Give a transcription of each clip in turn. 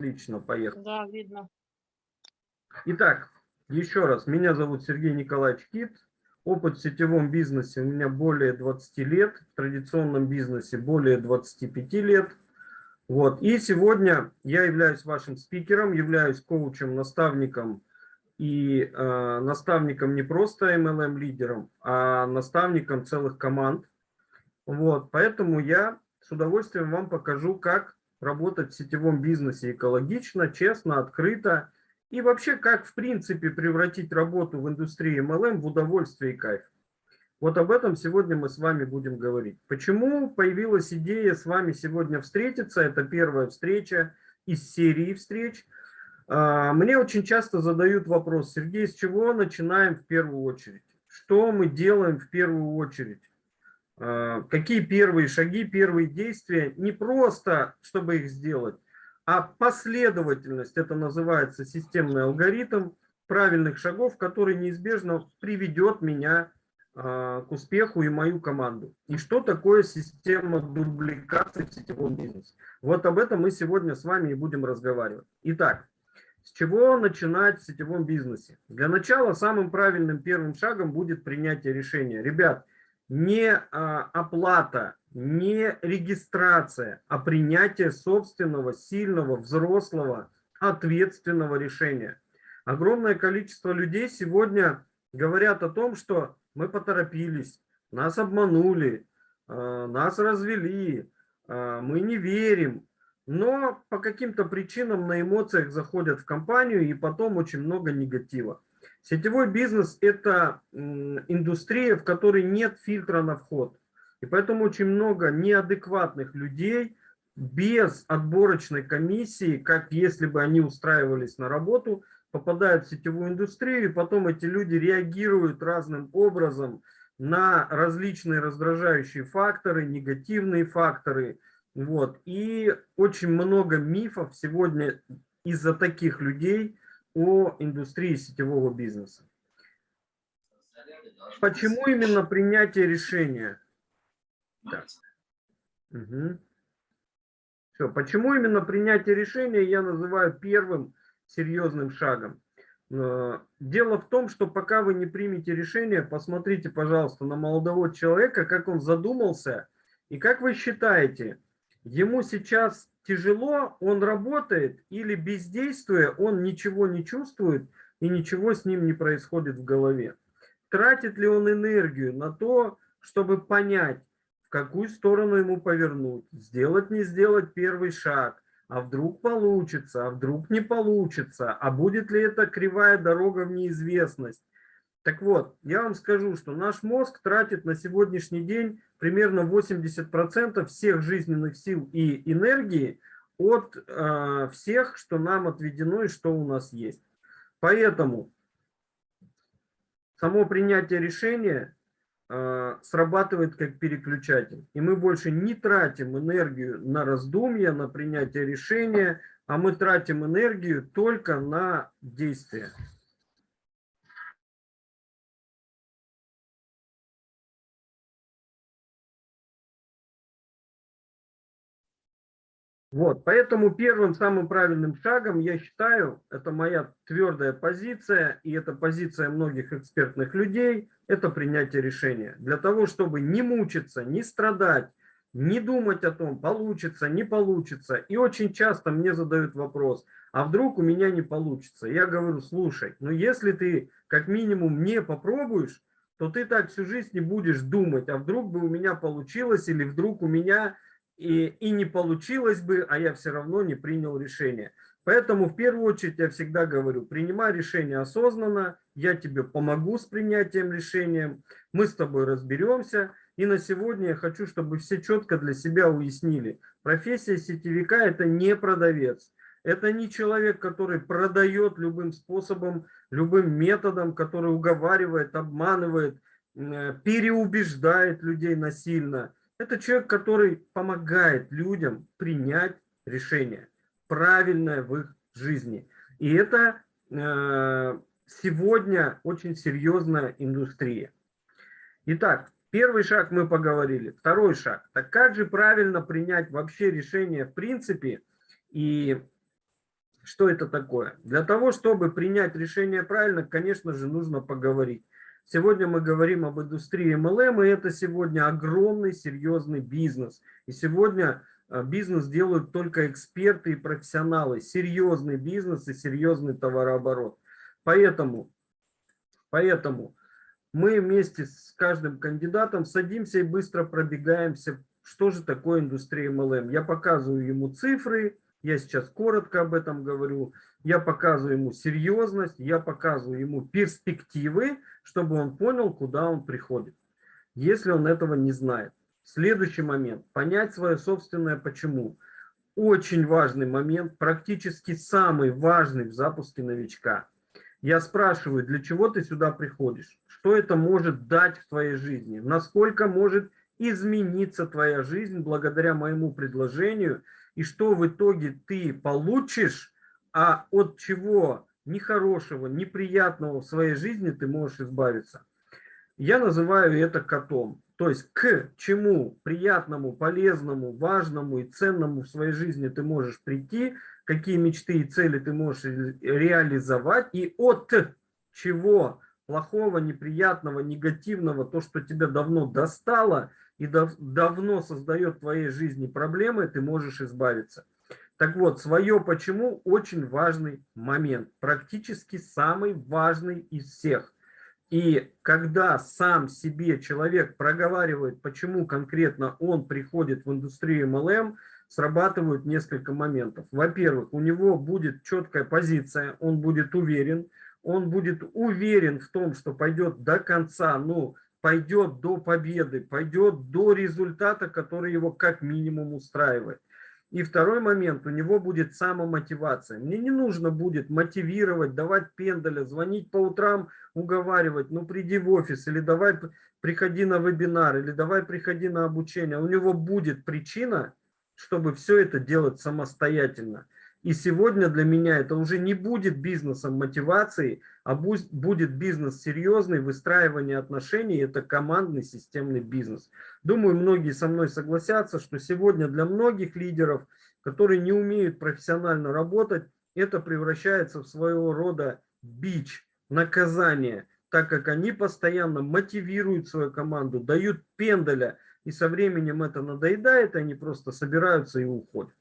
Отлично, поехали. Да, видно. Итак, еще раз, меня зовут Сергей Николаевич Кит. Опыт в сетевом бизнесе у меня более 20 лет, в традиционном бизнесе более 25 лет. Вот. И сегодня я являюсь вашим спикером, являюсь коучем, наставником и э, наставником не просто MLM-лидером, а наставником целых команд. Вот. Поэтому я с удовольствием вам покажу, как работать в сетевом бизнесе экологично, честно, открыто. И вообще, как в принципе превратить работу в индустрии MLM в удовольствие и кайф. Вот об этом сегодня мы с вами будем говорить. Почему появилась идея с вами сегодня встретиться? Это первая встреча из серии встреч. А, мне очень часто задают вопрос, Сергей, с чего начинаем в первую очередь? Что мы делаем в первую очередь? Э, какие первые шаги, первые действия, не просто, чтобы их сделать, а последовательность, это называется системный алгоритм правильных шагов, который неизбежно приведет меня э, к успеху и мою команду. И что такое система дубликации в сетевом бизнесе? Вот об этом мы сегодня с вами и будем разговаривать. Итак, с чего начинать в сетевом бизнесе? Для начала самым правильным первым шагом будет принятие решения. Ребят, не а, оплата, не регистрация, а принятие собственного, сильного, взрослого, ответственного решения. Огромное количество людей сегодня говорят о том, что мы поторопились, нас обманули, а, нас развели, а, мы не верим, но по каким-то причинам на эмоциях заходят в компанию и потом очень много негатива. Сетевой бизнес – это индустрия, в которой нет фильтра на вход. И поэтому очень много неадекватных людей без отборочной комиссии, как если бы они устраивались на работу, попадают в сетевую индустрию, и потом эти люди реагируют разным образом на различные раздражающие факторы, негативные факторы. Вот. И очень много мифов сегодня из-за таких людей о индустрии сетевого бизнеса. Почему именно принятие решения? Да. Угу. Все. Почему именно принятие решения я называю первым серьезным шагом? Э, дело в том, что пока вы не примете решение, посмотрите, пожалуйста, на молодого человека, как он задумался, и как вы считаете, ему сейчас тяжело, он работает или бездействуя, он ничего не чувствует и ничего с ним не происходит в голове. Тратит ли он энергию на то, чтобы понять, в какую сторону ему повернуть, сделать, не сделать первый шаг, а вдруг получится, а вдруг не получится, а будет ли это кривая дорога в неизвестность. Так вот, я вам скажу, что наш мозг тратит на сегодняшний день примерно 80% всех жизненных сил и энергии от э, всех, что нам отведено и что у нас есть. Поэтому само принятие решения э, срабатывает как переключатель. И мы больше не тратим энергию на раздумья, на принятие решения, а мы тратим энергию только на действия. Вот, поэтому первым самым правильным шагом, я считаю, это моя твердая позиция, и это позиция многих экспертных людей, это принятие решения. Для того, чтобы не мучиться, не страдать, не думать о том, получится, не получится. И очень часто мне задают вопрос, а вдруг у меня не получится? Я говорю, слушай, ну если ты как минимум не попробуешь, то ты так всю жизнь не будешь думать, а вдруг бы у меня получилось, или вдруг у меня и, и не получилось бы, а я все равно не принял решение. Поэтому в первую очередь я всегда говорю, принимай решение осознанно, я тебе помогу с принятием решения, мы с тобой разберемся. И на сегодня я хочу, чтобы все четко для себя уяснили, профессия сетевика – это не продавец. Это не человек, который продает любым способом, любым методом, который уговаривает, обманывает, э, переубеждает людей насильно – это человек, который помогает людям принять решение, правильное в их жизни. И это э, сегодня очень серьезная индустрия. Итак, первый шаг мы поговорили. Второй шаг. Так как же правильно принять вообще решение в принципе? И Что это такое? Для того, чтобы принять решение правильно, конечно же, нужно поговорить. Сегодня мы говорим об индустрии MLM, и это сегодня огромный, серьезный бизнес. И сегодня а, бизнес делают только эксперты и профессионалы, серьезный бизнес и серьезный товарооборот. Поэтому, поэтому мы вместе с каждым кандидатом садимся и быстро пробегаемся, что же такое индустрия MLM. Я показываю ему цифры, я сейчас коротко об этом говорю, я показываю ему серьезность, я показываю ему перспективы, чтобы он понял, куда он приходит, если он этого не знает. Следующий момент. Понять свое собственное почему. Очень важный момент, практически самый важный в запуске новичка. Я спрашиваю, для чего ты сюда приходишь? Что это может дать в твоей жизни? Насколько может измениться твоя жизнь благодаря моему предложению? И что в итоге ты получишь, а от чего нехорошего, неприятного в своей жизни ты можешь избавиться? Я называю это котом. То есть к чему приятному, полезному, важному и ценному в своей жизни ты можешь прийти, какие мечты и цели ты можешь реализовать, и от чего плохого, неприятного, негативного, то, что тебя давно достало и дав давно создает в твоей жизни проблемы, ты можешь избавиться. Так вот, свое почему очень важный момент, практически самый важный из всех – и когда сам себе человек проговаривает, почему конкретно он приходит в индустрию MLM, срабатывают несколько моментов. Во-первых, у него будет четкая позиция, он будет уверен, он будет уверен в том, что пойдет до конца, ну, пойдет до победы, пойдет до результата, который его как минимум устраивает. И второй момент, у него будет самомотивация. Мне не нужно будет мотивировать, давать пендаля, звонить по утрам, уговаривать, ну приди в офис, или давай приходи на вебинар, или давай приходи на обучение. У него будет причина, чтобы все это делать самостоятельно. И сегодня для меня это уже не будет бизнесом мотивации, а будет бизнес серьезный, выстраивание отношений, это командный системный бизнес. Думаю, многие со мной согласятся, что сегодня для многих лидеров, которые не умеют профессионально работать, это превращается в своего рода бич, наказание, так как они постоянно мотивируют свою команду, дают пендаля, и со временем это надоедает, они просто собираются и уходят.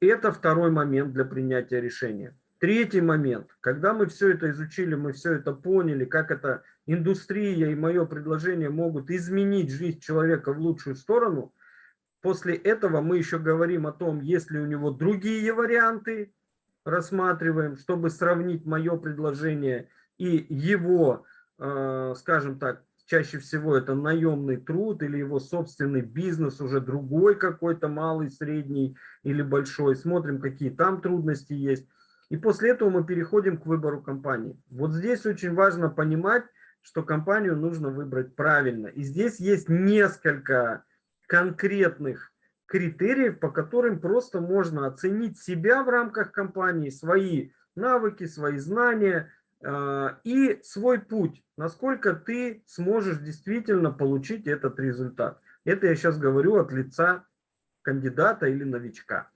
Это второй момент для принятия решения. Третий момент. Когда мы все это изучили, мы все это поняли, как эта индустрия и мое предложение могут изменить жизнь человека в лучшую сторону, после этого мы еще говорим о том, есть ли у него другие варианты, рассматриваем, чтобы сравнить мое предложение и его, э, скажем так, чаще всего это наемный труд или его собственный бизнес, уже другой какой-то, малый, средний или большой. Смотрим, какие там трудности есть. И после этого мы переходим к выбору компании. Вот здесь очень важно понимать, что компанию нужно выбрать правильно. И здесь есть несколько конкретных критериев, по которым просто можно оценить себя в рамках компании, свои навыки, свои знания, и свой путь, насколько ты сможешь действительно получить этот результат. Это я сейчас говорю от лица кандидата или новичка.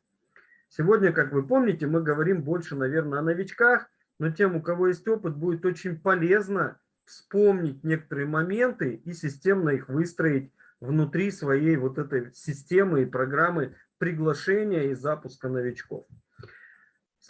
Сегодня, как вы помните, мы говорим больше, наверное, о новичках, но тем, у кого есть опыт, будет очень полезно вспомнить некоторые моменты и системно их выстроить внутри своей вот этой системы и программы приглашения и запуска новичков.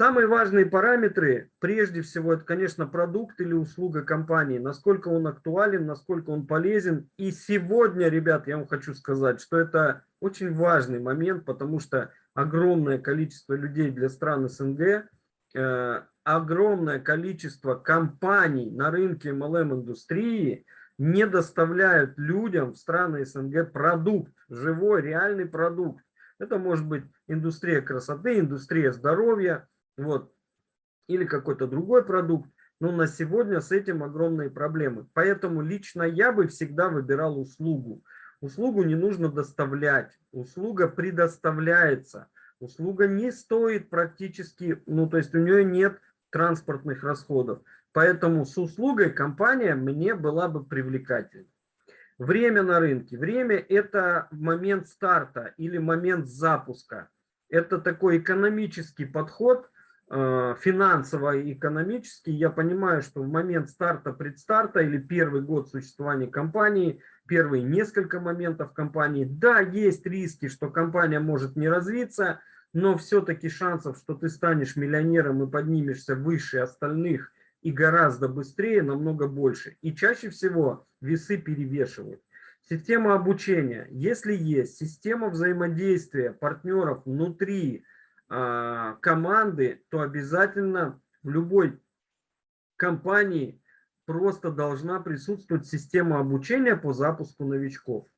Самые важные параметры, прежде всего, это, конечно, продукт или услуга компании, насколько он актуален, насколько он полезен. И сегодня, ребят, я вам хочу сказать, что это очень важный момент, потому что огромное количество людей для стран СНГ, э, огромное количество компаний на рынке MLM-индустрии не доставляют людям в страны СНГ продукт, живой, реальный продукт. Это может быть индустрия красоты, индустрия здоровья, вот, или какой-то другой продукт, но на сегодня с этим огромные проблемы. Поэтому лично я бы всегда выбирал услугу. Услугу не нужно доставлять, услуга предоставляется. Услуга не стоит практически, ну то есть у нее нет транспортных расходов. Поэтому с услугой компания мне была бы привлекательна. Время на рынке. Время это момент старта или момент запуска. Это такой экономический подход – финансово и экономически, я понимаю, что в момент старта, предстарта или первый год существования компании, первые несколько моментов компании, да, есть риски, что компания может не развиться, но все-таки шансов, что ты станешь миллионером и поднимешься выше остальных и гораздо быстрее, намного больше. И чаще всего весы перевешивают. Система обучения. Если есть система взаимодействия партнеров внутри э, команды, то обязательно в любой компании просто должна присутствовать система обучения по запуску новичков.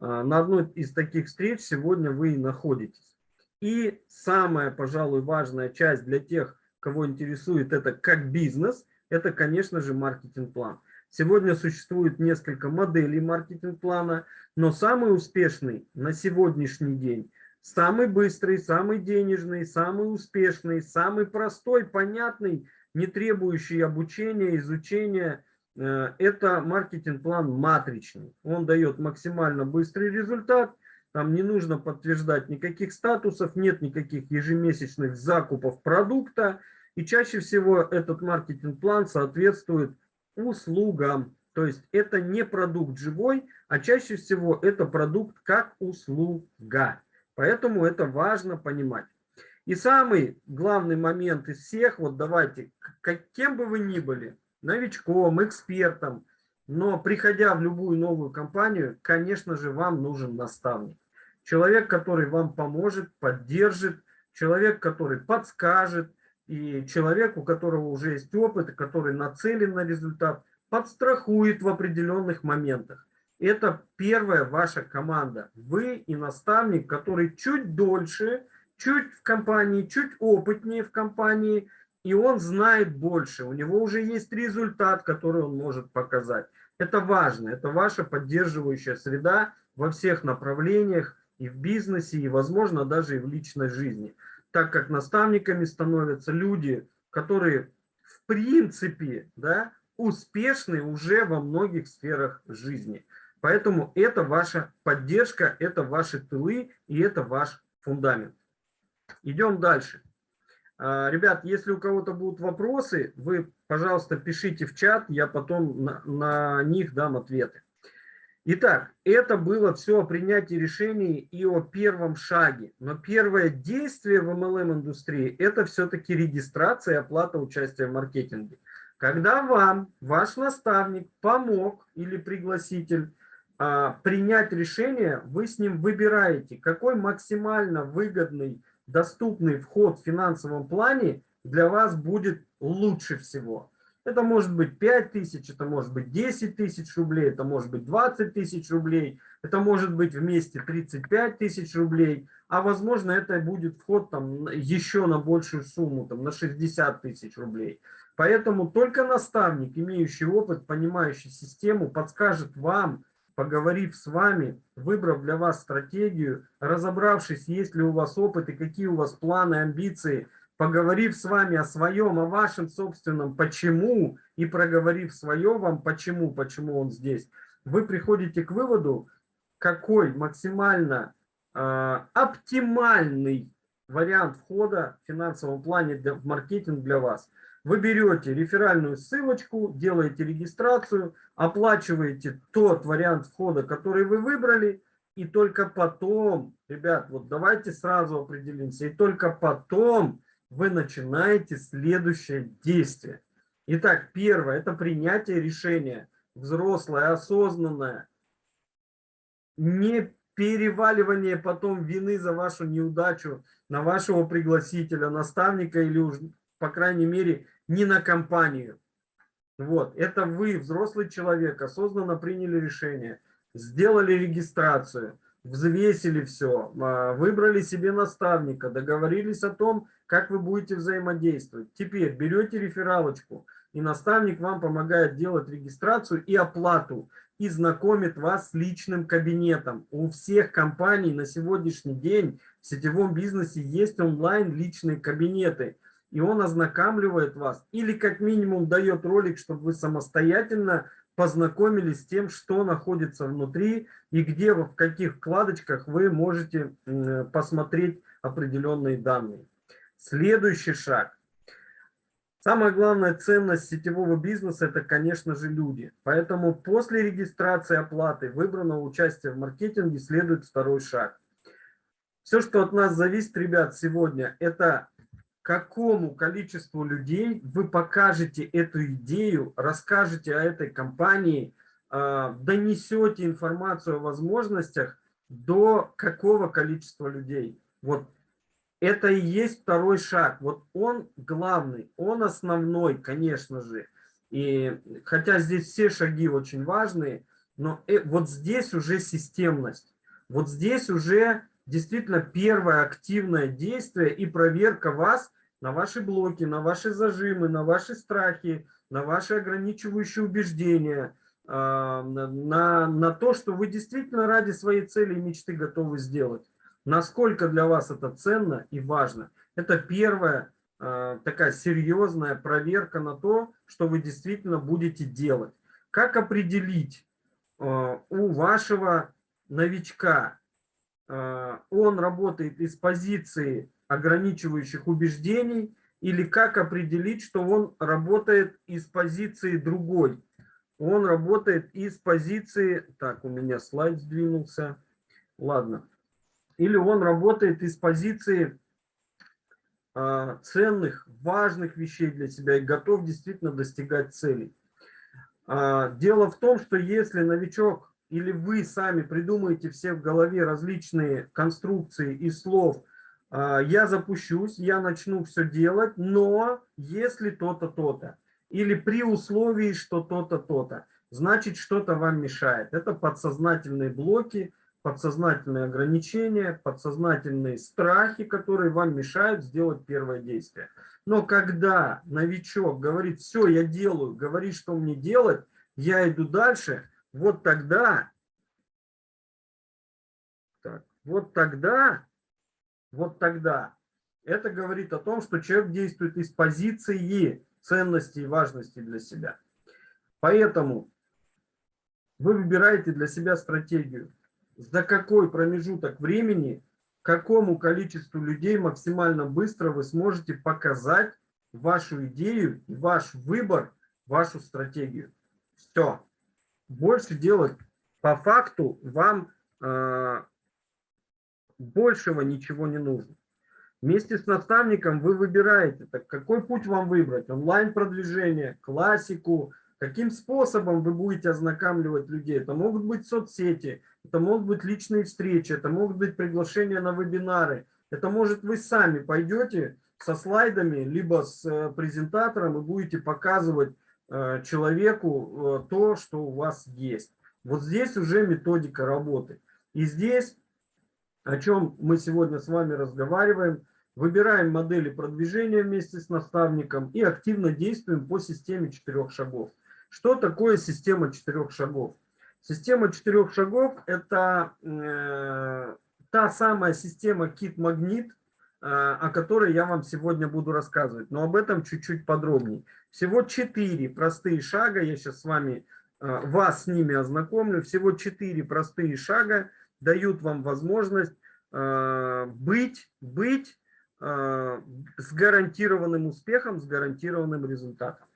Э, на одной из таких встреч сегодня вы и находитесь. И самая, пожалуй, важная часть для тех, кого интересует это как бизнес, это, конечно же, маркетинг-план. Сегодня существует несколько моделей маркетинг-плана, но самый успешный на сегодняшний день, самый быстрый, самый денежный, самый успешный, самый простой, понятный, не требующий обучения, изучения, э, это маркетинг-план матричный. Он дает максимально быстрый результат, там не нужно подтверждать никаких статусов, нет никаких ежемесячных закупов продукта. И чаще всего этот маркетинг-план соответствует услугам. То есть это не продукт живой, а чаще всего это продукт как услуга. Поэтому это важно понимать. И самый главный момент из всех, вот давайте, каким бы вы ни были, новичком, экспертом, но приходя в любую новую компанию, конечно же, вам нужен наставник. Человек, который вам поможет, поддержит, человек, который подскажет, и человек, у которого уже есть опыт, который нацелен на результат, подстрахует в определенных моментах. Это первая ваша команда. Вы и наставник, который чуть дольше, чуть в компании, чуть опытнее в компании, и он знает больше. У него уже есть результат, который он может показать. Это важно, это ваша поддерживающая среда во всех направлениях, и в бизнесе, и, возможно, даже и в личной жизни так как наставниками становятся люди, которые в принципе да, успешны уже во многих сферах жизни. Поэтому это ваша поддержка, это ваши тылы и это ваш фундамент. Идем дальше. А, ребят, если у кого-то будут вопросы, вы, пожалуйста, пишите в чат, я потом на, на них дам ответы. Итак, это было все о принятии решений и о первом шаге. Но первое действие в MLM-индустрии – это все-таки регистрация и оплата участия в маркетинге. Когда вам ваш наставник помог или пригласитель принять решение, вы с ним выбираете, какой максимально выгодный, доступный вход в финансовом плане для вас будет лучше всего. Это может быть 5 тысяч, это может быть 10 тысяч рублей, это может быть 20 тысяч рублей, это может быть вместе 35 тысяч рублей, а возможно это будет вход там еще на большую сумму, там на 60 тысяч рублей. Поэтому только наставник, имеющий опыт, понимающий систему, подскажет вам, поговорив с вами, выбрав для вас стратегию, разобравшись, есть ли у вас опыт и какие у вас планы, амбиции – поговорив с вами о своем, о вашем собственном почему, и проговорив свое вам почему, почему он здесь, вы приходите к выводу, какой максимально э, оптимальный вариант входа в финансовом плане для, в маркетинг для вас. Вы берете реферальную ссылочку, делаете регистрацию, оплачиваете тот вариант входа, который вы выбрали, и только потом, ребят, вот давайте сразу определимся, и только потом вы начинаете следующее действие. Итак, первое – это принятие решения. Взрослое, осознанное. Не переваливание потом вины за вашу неудачу на вашего пригласителя, наставника или, по крайней мере, не на компанию. Вот, это вы, взрослый человек, осознанно приняли решение, сделали регистрацию, взвесили все, а, выбрали себе наставника, договорились о том, как вы будете взаимодействовать. Теперь берете рефералочку, и наставник вам помогает делать регистрацию и оплату, и знакомит вас с личным кабинетом. У всех компаний на сегодняшний день в сетевом бизнесе есть онлайн личные кабинеты, и он ознакомливает вас, или как минимум дает ролик, чтобы вы самостоятельно познакомились с тем, что находится внутри и где, в каких вкладочках вы можете посмотреть определенные данные. Следующий шаг. Самая главная ценность сетевого бизнеса – это, конечно же, люди. Поэтому после регистрации оплаты выбранного участия в маркетинге следует второй шаг. Все, что от нас зависит, ребят, сегодня, это какому количеству людей вы покажете эту идею, расскажете о этой компании, а, донесете информацию о возможностях до какого количества людей. Вот это и есть второй шаг. Вот он главный, он основной, конечно же. И хотя здесь все шаги очень важные, но э, вот здесь уже системность. Вот здесь уже действительно первое активное действие и проверка вас на ваши блоки, на ваши зажимы, на ваши страхи, на ваши ограничивающие убеждения, а, на, на то, что вы действительно ради своей цели и мечты готовы сделать насколько для вас это ценно и важно. Это первая э, такая серьезная проверка на то, что вы действительно будете делать. Как определить э, у вашего новичка, он работает из позиции ограничивающих убеждений, или как определить, что он работает из позиции другой. Он работает из позиции... Так, у меня слайд сдвинулся. Ладно или он работает из позиции э, ценных, важных вещей для себя и готов действительно достигать целей. Э, дело в том, что если новичок или вы сами придумаете все в голове различные конструкции и слов, э, я запущусь, я начну все делать, но если то-то, то-то, или при условии, что то-то, то-то, значит что-то вам мешает. Это подсознательные блоки, подсознательные ограничения, подсознательные страхи, которые вам мешают сделать первое действие. Но когда новичок говорит, все, я делаю, говорит, что мне делать, я иду дальше, вот тогда, так, вот тогда, вот тогда, это говорит о том, что человек действует из позиции ценности и важности для себя. Поэтому вы выбираете для себя стратегию за какой промежуток времени, какому количеству людей максимально быстро вы сможете показать вашу идею, ваш выбор, вашу стратегию. Все. Больше делать по факту вам э, большего ничего не нужно. Вместе с наставником вы выбираете, так какой путь вам выбрать. Онлайн-продвижение, классику, Каким способом вы будете ознакомливать людей? Это могут быть соцсети, это могут быть личные встречи, это могут быть приглашения на вебинары. Это может вы сами пойдете со слайдами, либо с э, презентатором и будете показывать человеку э, то, что у вас есть. Вот здесь уже методика работы. И здесь, о чем мы сегодня с вами разговариваем, выбираем модели продвижения вместе с наставником и активно действуем по системе четырех шагов. Что такое система четырех шагов? Система четырех шагов – это э, та самая система кит-магнит, э, о которой я вам сегодня буду рассказывать, но об этом чуть-чуть подробнее. Всего четыре простые шага, я сейчас с вами, э, вас с ними ознакомлю, всего четыре простые шага дают вам возможность э, быть, быть с гарантированным успехом, с гарантированным результатом.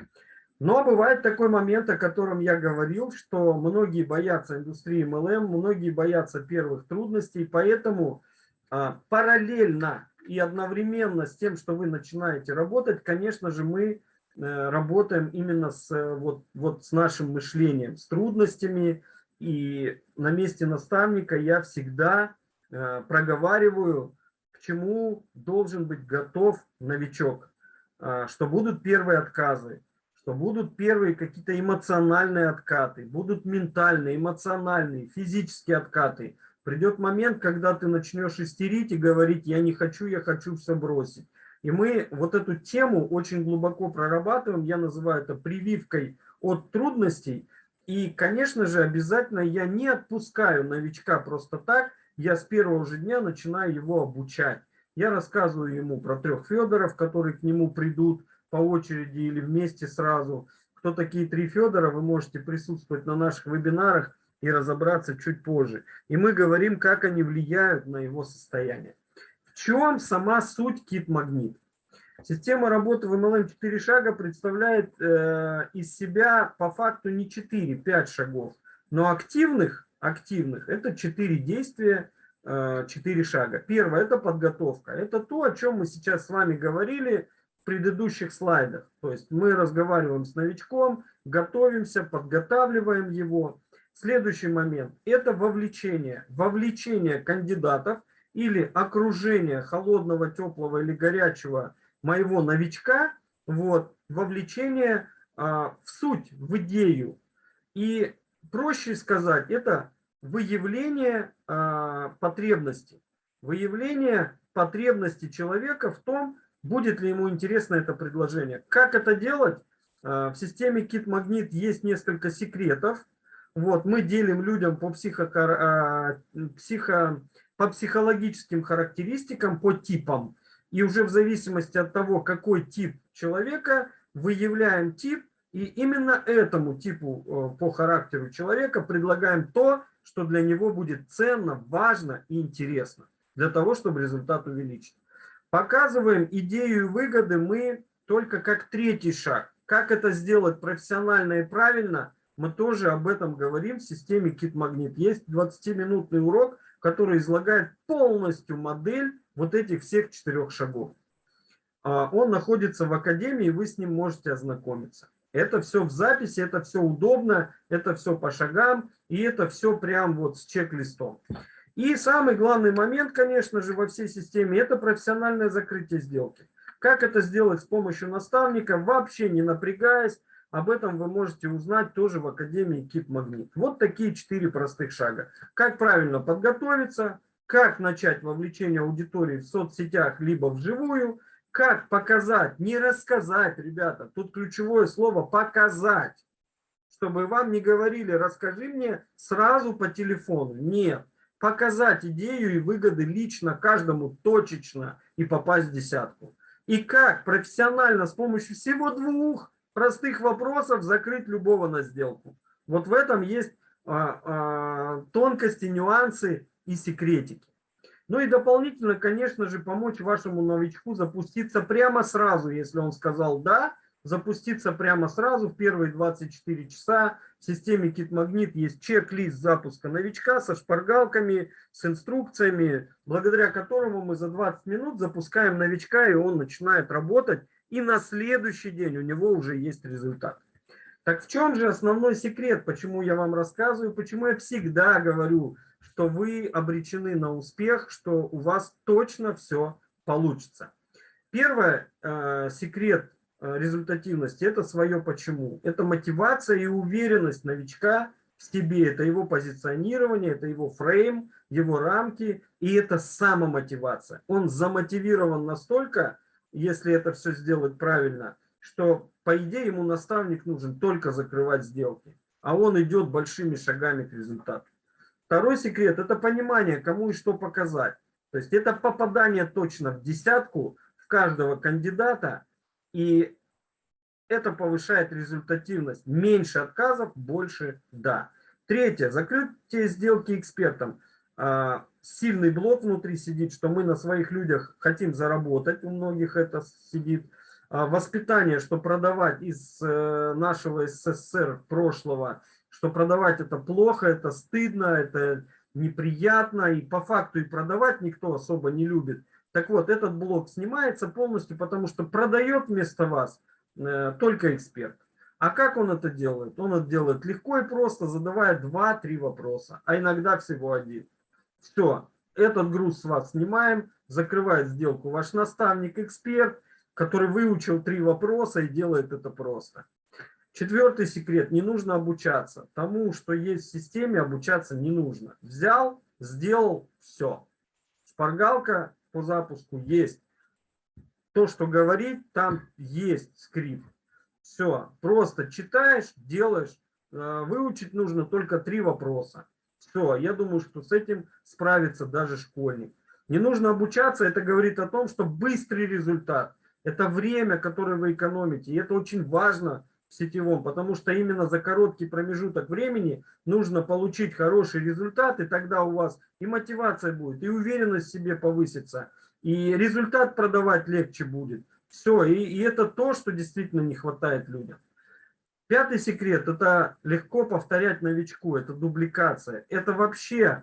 Но бывает такой момент, о котором я говорил, что многие боятся индустрии MLM, многие боятся первых трудностей, поэтому а, параллельно и одновременно с тем, что вы начинаете работать, конечно же, мы а, работаем именно с, вот, вот с нашим мышлением, с трудностями. И на месте наставника я всегда а, проговариваю, к чему должен быть готов новичок, а, что будут первые отказы, что будут первые какие-то эмоциональные откаты, будут ментальные, эмоциональные, физические откаты. Придет момент, когда ты начнешь истерить и говорить, я не хочу, я хочу все бросить. И мы вот эту тему очень глубоко прорабатываем, я называю это прививкой от трудностей. И, конечно же, обязательно я не отпускаю новичка просто так, я с первого же дня начинаю его обучать. Я рассказываю ему про трех Федоров, которые к нему придут, по очереди или вместе сразу. Кто такие три Федора, вы можете присутствовать на наших вебинарах и разобраться чуть позже. И мы говорим, как они влияют на его состояние. В чем сама суть кит-магнит? Система работы в MLM 4 шага представляет э, из себя по факту не 4-5 шагов, но активных, активных это 4 действия, э, 4 шага. Первое – это подготовка. Это то, о чем мы сейчас с вами говорили в предыдущих слайдах. То есть мы разговариваем с новичком, готовимся, подготавливаем его. Следующий момент – это вовлечение. Вовлечение кандидатов или окружение холодного, теплого или горячего – моего новичка, вот, вовлечение а, в суть, в идею. И проще сказать, это выявление а, потребностей. Выявление потребности человека в том, будет ли ему интересно это предложение. Как это делать? А, в системе Kit Magnet есть несколько секретов. Вот, мы делим людям по, психо, а, психо, по психологическим характеристикам, по типам. И уже в зависимости от того, какой тип человека, выявляем тип, и именно этому типу э, по характеру человека предлагаем то, что для него будет ценно, важно и интересно, для того, чтобы результат увеличить. Показываем идею и выгоды мы только как третий шаг. Как это сделать профессионально и правильно, мы тоже об этом говорим в системе Magnet. Есть 20-минутный урок, который излагает полностью модель вот этих всех четырех шагов. А, он находится в академии, вы с ним можете ознакомиться. Это все в записи, это все удобно, это все по шагам, и это все прям вот с чек-листом. И самый главный момент, конечно же, во всей системе, это профессиональное закрытие сделки. Как это сделать с помощью наставника, вообще не напрягаясь, об этом вы можете узнать тоже в Академии Кип Магнит. Вот такие четыре простых шага. Как правильно подготовиться, как начать вовлечение аудитории в соцсетях, либо вживую, как показать, не рассказать, ребята, тут ключевое слово «показать», чтобы вам не говорили «расскажи мне сразу по телефону». Нет, показать идею и выгоды лично каждому точечно и попасть в десятку. И как профессионально с помощью всего двух простых вопросов закрыть любого на сделку. Вот в этом есть а, а, тонкости, нюансы и секретики. Ну и дополнительно, конечно же, помочь вашему новичку запуститься прямо сразу, если он сказал «да», запуститься прямо сразу в первые 24 часа. В системе KitMagnet есть чек-лист запуска новичка со шпаргалками, с инструкциями, благодаря которому мы за 20 минут запускаем новичка, и он начинает работать, и на следующий день у него уже есть результат. Так в чем же основной секрет, почему я вам рассказываю, почему я всегда говорю, что вы обречены на успех, что у вас точно все получится. Первый э, секрет э, результативности – это свое почему. Это мотивация и уверенность новичка в себе, это его позиционирование, это его фрейм, его рамки, и это самомотивация. Он замотивирован настолько, если это все сделать правильно, что, по идее, ему наставник нужен только закрывать сделки, а он идет большими шагами к результату. Второй секрет – это понимание, кому и что показать. То есть это попадание точно в десятку в каждого кандидата, и это повышает результативность. Меньше отказов, больше «да». Третье. Закрытие сделки экспертом. Сильный блок внутри сидит, что мы на своих людях хотим заработать, у многих это сидит. А, воспитание, что продавать из э, нашего СССР прошлого – что продавать это плохо, это стыдно, это неприятно, и по факту и продавать никто особо не любит. Так вот, этот блок снимается полностью, потому что продает вместо вас э, только эксперт. А как он это делает? Он это делает легко и просто, задавая 2-3 вопроса, а иногда всего один. Все, этот груз с вас снимаем, закрывает сделку ваш наставник, эксперт, который выучил три вопроса и делает это просто. Четвертый секрет. Не нужно обучаться. Тому, что есть в системе, обучаться не нужно. Взял, сделал, все. Шпаргалка по запуску есть. То, что говорит, там есть скрипт. Все. Просто читаешь, делаешь. Э, выучить нужно только три вопроса. Все. Я думаю, что с этим справится даже школьник. Не нужно обучаться. Это говорит о том, что быстрый результат. Это время, которое вы экономите. И это очень важно в сетевом, потому что именно за короткий промежуток времени нужно получить хороший результат, и тогда у вас и мотивация будет, и уверенность в себе повысится, и результат продавать легче будет. Все, и, и это то, что действительно не хватает людям. Пятый секрет – это легко повторять новичку, это дубликация. Это вообще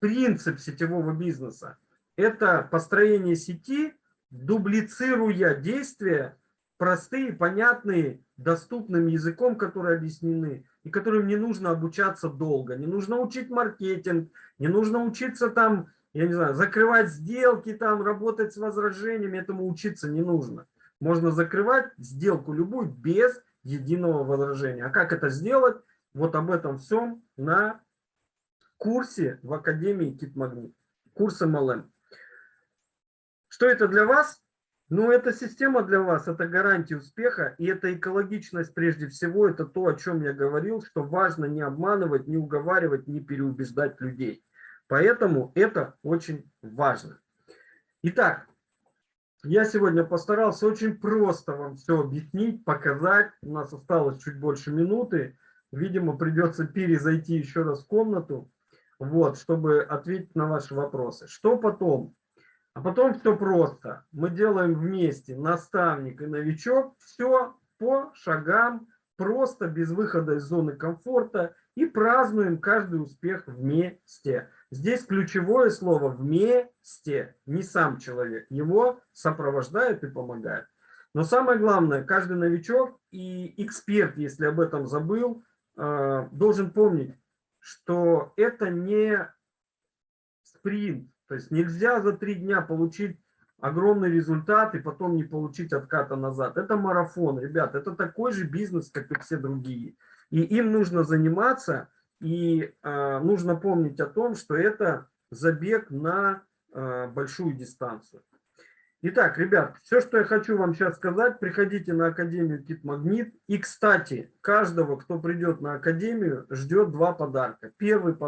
принцип сетевого бизнеса. Это построение сети, дублицируя действия, простые, понятные, доступным языком, которые объяснены, и которым не нужно обучаться долго. Не нужно учить маркетинг, не нужно учиться там, я не знаю, закрывать сделки, там, работать с возражениями, этому учиться не нужно. Можно закрывать сделку любую без единого возражения. А как это сделать? Вот об этом всем на курсе в Академии Китмагнит. Курс MLM. Что это для вас? Ну, эта система для вас, это гарантия успеха, и это экологичность прежде всего, это то, о чем я говорил, что важно не обманывать, не уговаривать, не переубеждать людей. Поэтому это очень важно. Итак, я сегодня постарался очень просто вам все объяснить, показать. У нас осталось чуть больше минуты. Видимо, придется перезайти еще раз в комнату, вот, чтобы ответить на ваши вопросы. Что потом? А потом все просто. Мы делаем вместе наставник и новичок. Все по шагам, просто без выхода из зоны комфорта. И празднуем каждый успех вместе. Здесь ключевое слово «вместе», не сам человек. Его сопровождают и помогают. Но самое главное, каждый новичок и эксперт, если об этом забыл, э, должен помнить, что это не спринт, то есть нельзя за три дня получить огромный результат и потом не получить отката назад. Это марафон, ребят, это такой же бизнес, как и все другие. И им нужно заниматься, и э, нужно помнить о том, что это забег на э, большую дистанцию. Итак, ребят, все, что я хочу вам сейчас сказать, приходите на Академию Кит Магнит. И, кстати, каждого, кто придет на Академию, ждет два подарка. Первый подарок.